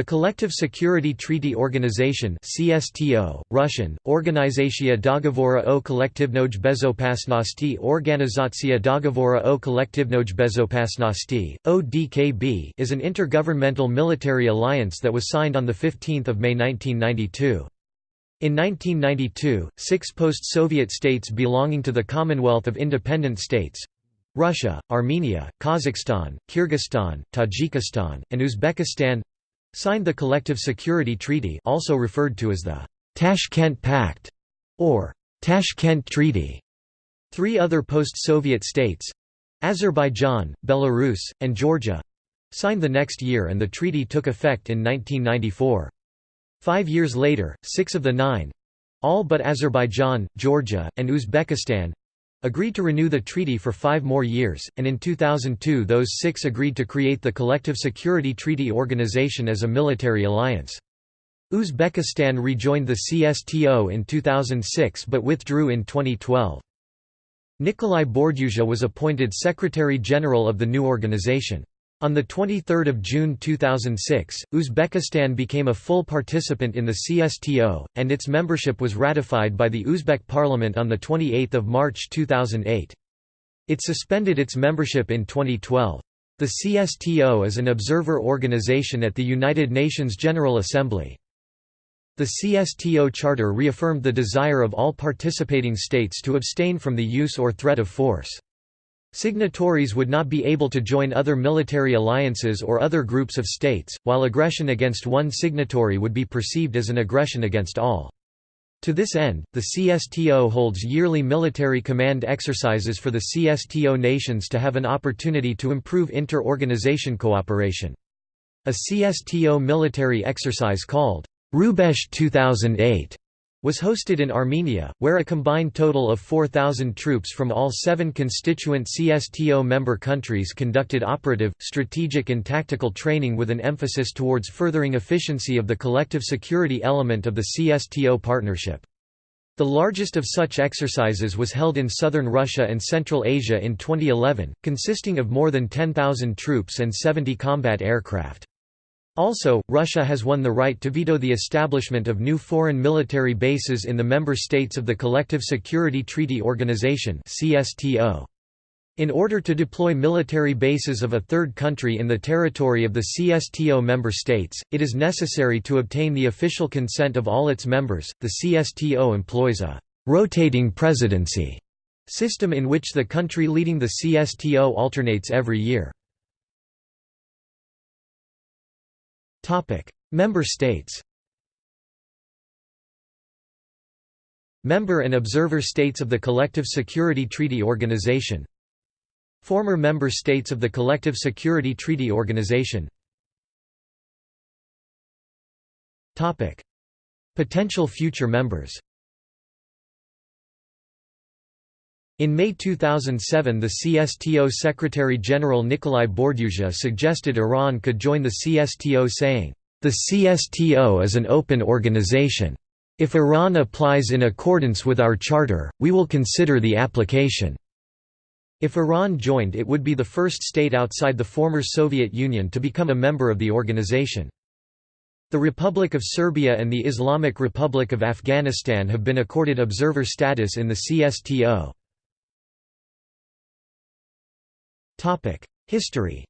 The Collective Security Treaty Organization CSTO, Russian, Organizatsiya Dogovora o Kollektivnoy Bezopasnosti Organizatsiya Dogovora o Kollektivnoy Bezopasnosti, ODKB is an intergovernmental military alliance that was signed on 15 May 1992. In 1992, six post-Soviet states belonging to the Commonwealth of Independent States Russia, Armenia, Kazakhstan, Kyrgyzstan, Tajikistan, and Uzbekistan signed the Collective Security Treaty also referred to as the Tashkent Pact or Tashkent Treaty. Three other post-Soviet states—Azerbaijan, Belarus, and Georgia—signed the next year and the treaty took effect in 1994. Five years later, six of the nine—all but Azerbaijan, Georgia, and Uzbekistan, agreed to renew the treaty for five more years, and in 2002 those six agreed to create the Collective Security Treaty Organization as a military alliance. Uzbekistan rejoined the CSTO in 2006 but withdrew in 2012. Nikolai Bordyuzha was appointed Secretary-General of the new organization. On 23 June 2006, Uzbekistan became a full participant in the CSTO, and its membership was ratified by the Uzbek parliament on 28 March 2008. It suspended its membership in 2012. The CSTO is an observer organization at the United Nations General Assembly. The CSTO Charter reaffirmed the desire of all participating states to abstain from the use or threat of force. Signatories would not be able to join other military alliances or other groups of states, while aggression against one signatory would be perceived as an aggression against all. To this end, the CSTO holds yearly military command exercises for the CSTO nations to have an opportunity to improve inter-organization cooperation. A CSTO military exercise called Rubezh 2008 was hosted in Armenia, where a combined total of 4,000 troops from all seven constituent CSTO member countries conducted operative, strategic and tactical training with an emphasis towards furthering efficiency of the collective security element of the CSTO partnership. The largest of such exercises was held in southern Russia and Central Asia in 2011, consisting of more than 10,000 troops and 70 combat aircraft. Also, Russia has won the right to veto the establishment of new foreign military bases in the member states of the Collective Security Treaty Organization In order to deploy military bases of a third country in the territory of the CSTO member states, it is necessary to obtain the official consent of all its members. The CSTO employs a rotating presidency system in which the country leading the CSTO alternates every year. Member states Member and observer states of the Collective Security Treaty Organization Former member states of the Collective Security Treaty Organization Topic: Potential future members In May 2007 the CSTO Secretary-General Nikolai Bordyuzha suggested Iran could join the CSTO saying, "...the CSTO is an open organization. If Iran applies in accordance with our charter, we will consider the application." If Iran joined it would be the first state outside the former Soviet Union to become a member of the organization. The Republic of Serbia and the Islamic Republic of Afghanistan have been accorded observer status in the CSTO. History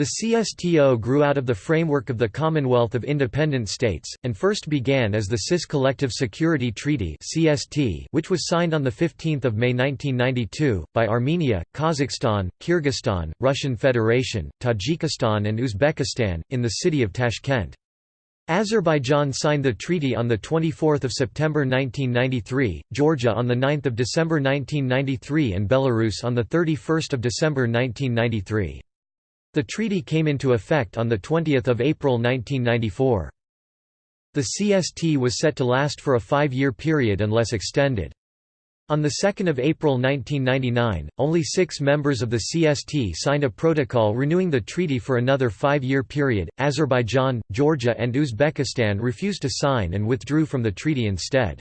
The CSTO grew out of the framework of the Commonwealth of Independent States, and first began as the CIS Collective Security Treaty which was signed on 15 May 1992, by Armenia, Kazakhstan, Kyrgyzstan, Russian Federation, Tajikistan and Uzbekistan, in the city of Tashkent. Azerbaijan signed the treaty on 24 September 1993, Georgia on 9 December 1993 and Belarus on 31 December 1993. The treaty came into effect on 20 April 1994. The CST was set to last for a five-year period unless extended. On 2 April 1999, only six members of the CST signed a protocol renewing the treaty for another five-year period. Azerbaijan, Georgia and Uzbekistan refused to sign and withdrew from the treaty instead.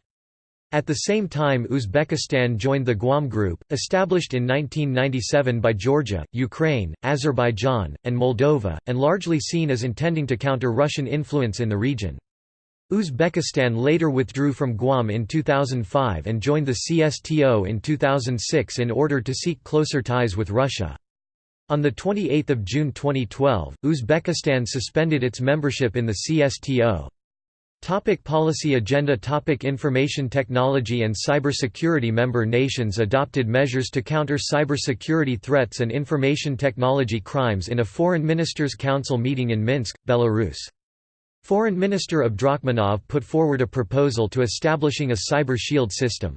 At the same time Uzbekistan joined the Guam Group, established in 1997 by Georgia, Ukraine, Azerbaijan, and Moldova, and largely seen as intending to counter Russian influence in the region. Uzbekistan later withdrew from Guam in 2005 and joined the CSTO in 2006 in order to seek closer ties with Russia. On 28 June 2012, Uzbekistan suspended its membership in the CSTO. Topic policy agenda Topic Information technology and cybersecurity Member nations adopted measures to counter cybersecurity threats and information technology crimes in a Foreign Ministers' Council meeting in Minsk, Belarus. Foreign Minister Abdrakhmanov put forward a proposal to establishing a cyber shield system.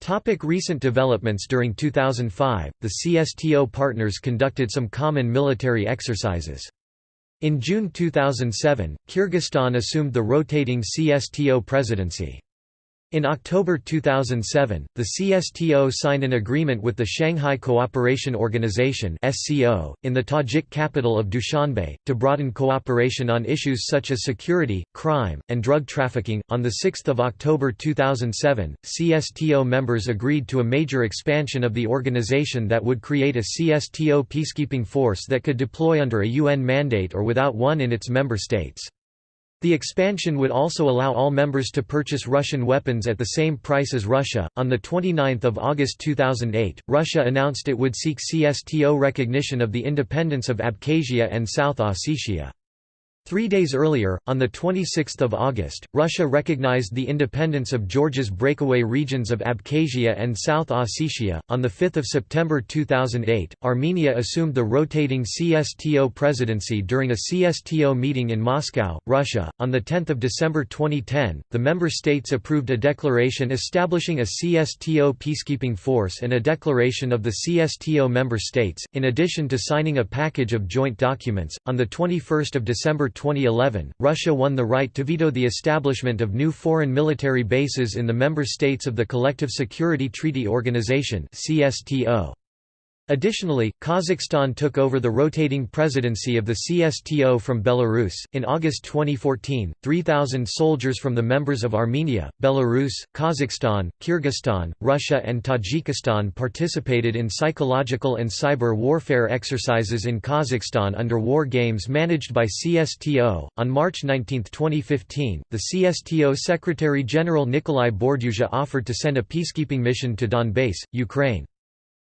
Topic recent developments During 2005, the CSTO partners conducted some common military exercises. In June 2007, Kyrgyzstan assumed the rotating CSTO presidency. In October 2007, the CSTO signed an agreement with the Shanghai Cooperation Organization in the Tajik capital of Dushanbe to broaden cooperation on issues such as security, crime, and drug trafficking. On the 6th of October 2007, CSTO members agreed to a major expansion of the organization that would create a CSTO peacekeeping force that could deploy under a UN mandate or without one in its member states. The expansion would also allow all members to purchase Russian weapons at the same price as Russia. On the 29th of August 2008, Russia announced it would seek CSTO recognition of the independence of Abkhazia and South Ossetia. Three days earlier, on 26 August, Russia recognized the independence of Georgia's breakaway regions of Abkhazia and South Ossetia. On 5 September 2008, Armenia assumed the rotating CSTO presidency during a CSTO meeting in Moscow, Russia. On 10 December 2010, the member states approved a declaration establishing a CSTO peacekeeping force and a declaration of the CSTO member states, in addition to signing a package of joint documents. On 21 December 2011, Russia won the right to veto the establishment of new foreign military bases in the member states of the Collective Security Treaty Organization (CSTO). Additionally, Kazakhstan took over the rotating presidency of the CSTO from Belarus. In August 2014, 3,000 soldiers from the members of Armenia, Belarus, Kazakhstan, Kyrgyzstan, Russia, and Tajikistan participated in psychological and cyber warfare exercises in Kazakhstan under war games managed by CSTO. On March 19, 2015, the CSTO Secretary General Nikolai Bordyuzha offered to send a peacekeeping mission to Donbass, Ukraine.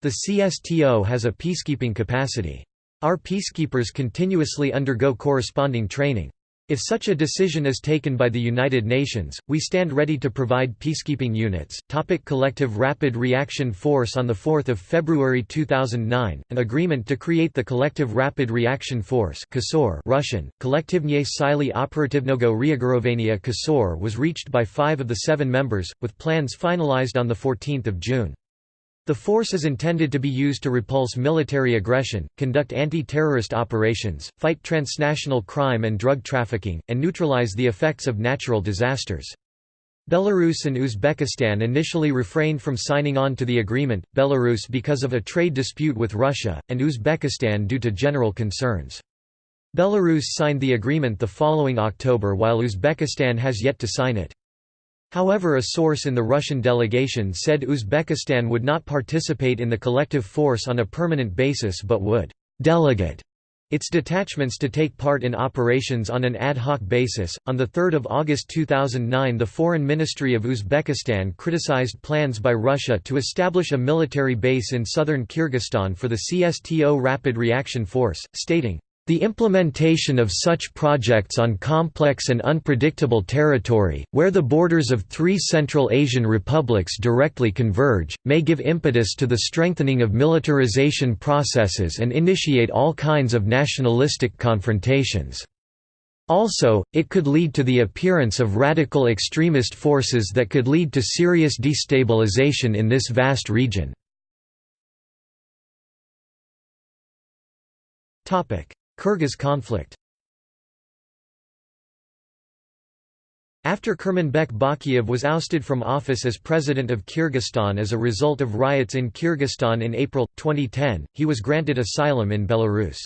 The CSTO has a peacekeeping capacity. Our peacekeepers continuously undergo corresponding training. If such a decision is taken by the United Nations, we stand ready to provide peacekeeping units. Topic Collective Rapid Reaction Force On 4 February 2009, an agreement to create the Collective Rapid Reaction Force Russian, Kollektivnye Sily Operativnogo Reagirovaniya KSOR was reached by five of the seven members, with plans finalized on 14 June. The force is intended to be used to repulse military aggression, conduct anti-terrorist operations, fight transnational crime and drug trafficking, and neutralize the effects of natural disasters. Belarus and Uzbekistan initially refrained from signing on to the agreement, Belarus because of a trade dispute with Russia, and Uzbekistan due to general concerns. Belarus signed the agreement the following October while Uzbekistan has yet to sign it. However a source in the Russian delegation said Uzbekistan would not participate in the collective force on a permanent basis but would «delegate» its detachments to take part in operations on an ad hoc basis. On 3 August 2009, the Foreign Ministry of Uzbekistan criticized plans by Russia to establish a military base in southern Kyrgyzstan for the CSTO Rapid Reaction Force, stating, the implementation of such projects on complex and unpredictable territory, where the borders of three Central Asian republics directly converge, may give impetus to the strengthening of militarization processes and initiate all kinds of nationalistic confrontations. Also, it could lead to the appearance of radical extremist forces that could lead to serious destabilization in this vast region. Kyrgyz conflict After Kurmanbek Bakiyev was ousted from office as president of Kyrgyzstan as a result of riots in Kyrgyzstan in April, 2010, he was granted asylum in Belarus.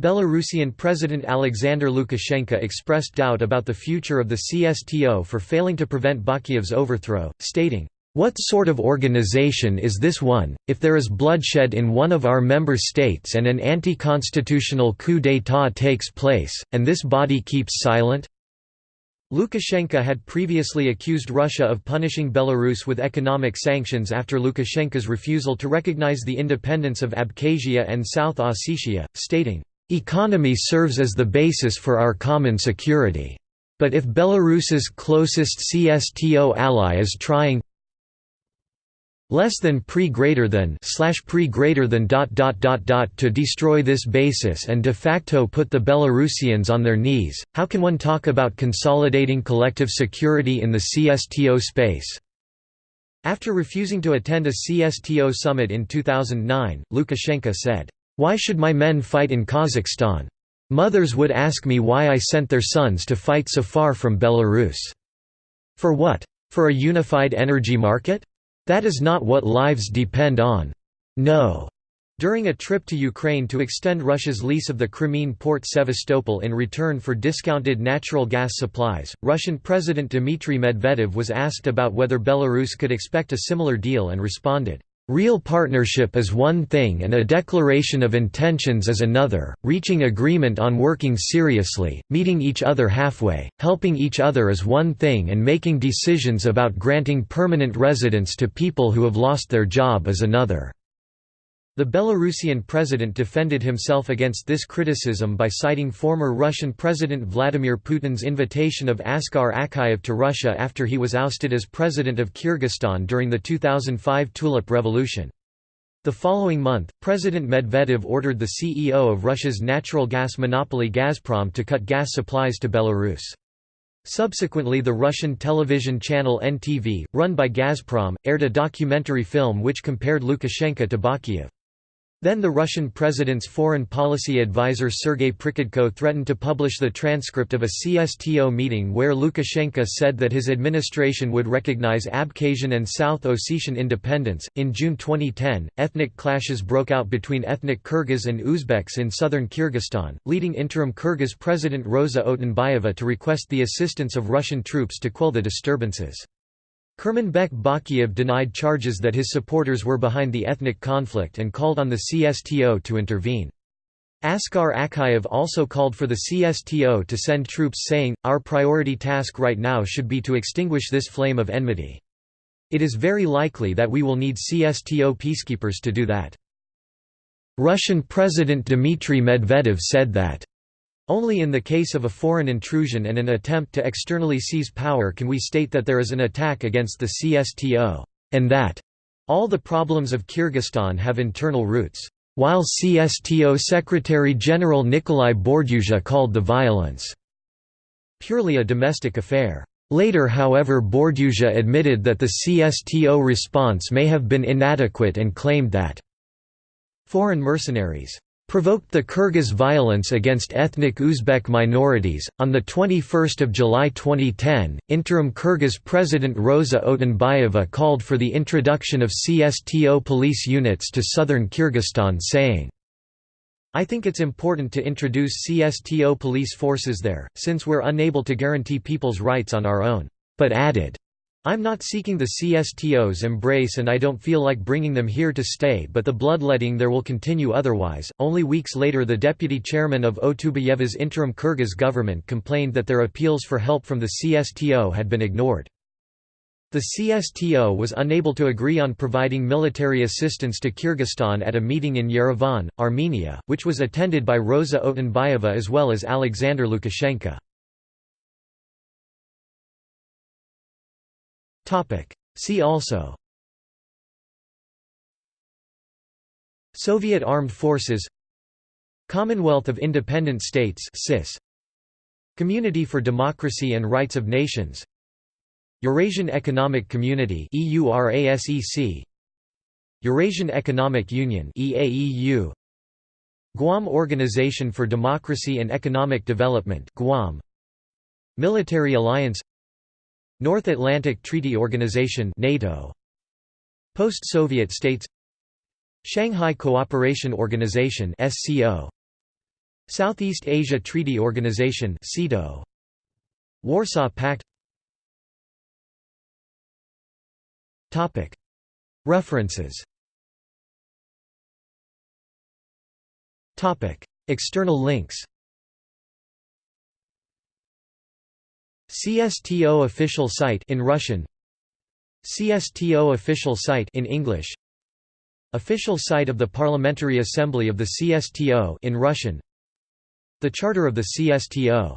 Belarusian President Alexander Lukashenko expressed doubt about the future of the CSTO for failing to prevent Bakiyev's overthrow, stating, "...what sort of organization is this one, if there is bloodshed in one of our member states and an anti-constitutional coup d'état takes place, and this body keeps silent?" Lukashenko had previously accused Russia of punishing Belarus with economic sanctions after Lukashenko's refusal to recognize the independence of Abkhazia and South Ossetia, stating, Economy serves as the basis for our common security. But if Belarus's closest CSTO ally is trying less than pre greater than slash pre greater than dot dot dot dot to destroy this basis and de facto put the Belarusians on their knees, how can one talk about consolidating collective security in the CSTO space? After refusing to attend a CSTO summit in 2009, Lukashenko said, why should my men fight in Kazakhstan? Mothers would ask me why I sent their sons to fight so far from Belarus. For what? For a unified energy market? That is not what lives depend on. No. During a trip to Ukraine to extend Russia's lease of the Crimean port Sevastopol in return for discounted natural gas supplies, Russian President Dmitry Medvedev was asked about whether Belarus could expect a similar deal and responded, Real partnership is one thing and a declaration of intentions is another, reaching agreement on working seriously, meeting each other halfway, helping each other is one thing and making decisions about granting permanent residence to people who have lost their job is another. The Belarusian president defended himself against this criticism by citing former Russian President Vladimir Putin's invitation of Askar Akayev to Russia after he was ousted as president of Kyrgyzstan during the 2005 Tulip Revolution. The following month, President Medvedev ordered the CEO of Russia's natural gas monopoly Gazprom to cut gas supplies to Belarus. Subsequently the Russian television channel NTV, run by Gazprom, aired a documentary film which compared Lukashenko to Bakiyev. Then the Russian president's foreign policy advisor Sergei Prikhodko threatened to publish the transcript of a CSTO meeting where Lukashenko said that his administration would recognize Abkhazian and South Ossetian independence. In June 2010, ethnic clashes broke out between ethnic Kyrgyz and Uzbeks in southern Kyrgyzstan, leading interim Kyrgyz President Rosa Otunbayeva to request the assistance of Russian troops to quell the disturbances. Kurmanbek Bakiyev denied charges that his supporters were behind the ethnic conflict and called on the CSTO to intervene. Askar Akayev also called for the CSTO to send troops saying, Our priority task right now should be to extinguish this flame of enmity. It is very likely that we will need CSTO peacekeepers to do that. Russian President Dmitry Medvedev said that only in the case of a foreign intrusion and an attempt to externally seize power can we state that there is an attack against the CSTO, and that all the problems of Kyrgyzstan have internal roots, while CSTO Secretary-General Nikolai Bordyuzha called the violence purely a domestic affair. Later however Bordyuzha admitted that the CSTO response may have been inadequate and claimed that foreign mercenaries provoked the Kyrgyz violence against ethnic Uzbek minorities. On the 21st of July 2010, interim Kyrgyz President Rosa Otunbayeva called for the introduction of CSTO police units to southern Kyrgyzstan saying, I think it's important to introduce CSTO police forces there, since we're unable to guarantee people's rights on our own, but added, I'm not seeking the CSTO's embrace and I don't feel like bringing them here to stay but the bloodletting there will continue otherwise. Only weeks later the deputy chairman of Otunbayeva's interim Kyrgyz government complained that their appeals for help from the CSTO had been ignored. The CSTO was unable to agree on providing military assistance to Kyrgyzstan at a meeting in Yerevan, Armenia, which was attended by Rosa Otunbayeva as well as Alexander Lukashenko. See also. Soviet Armed Forces. Commonwealth of Independent States CIS Community for Democracy and Rights of Nations. Eurasian Economic Community EURASEC Eurasian Economic Union EAEU Guam Organization for Democracy and Economic Development Guam. Military Alliance North Atlantic Treaty Organization NATO Post-Soviet states Shanghai Cooperation Organization SCO Southeast Asia Treaty Organization (SEATO). Warsaw Pact. Topic. References. Topic. External links. CSTO official site in Russian. CSTO official site in English. Official site of the Parliamentary Assembly of the CSTO in Russian. The Charter of the CSTO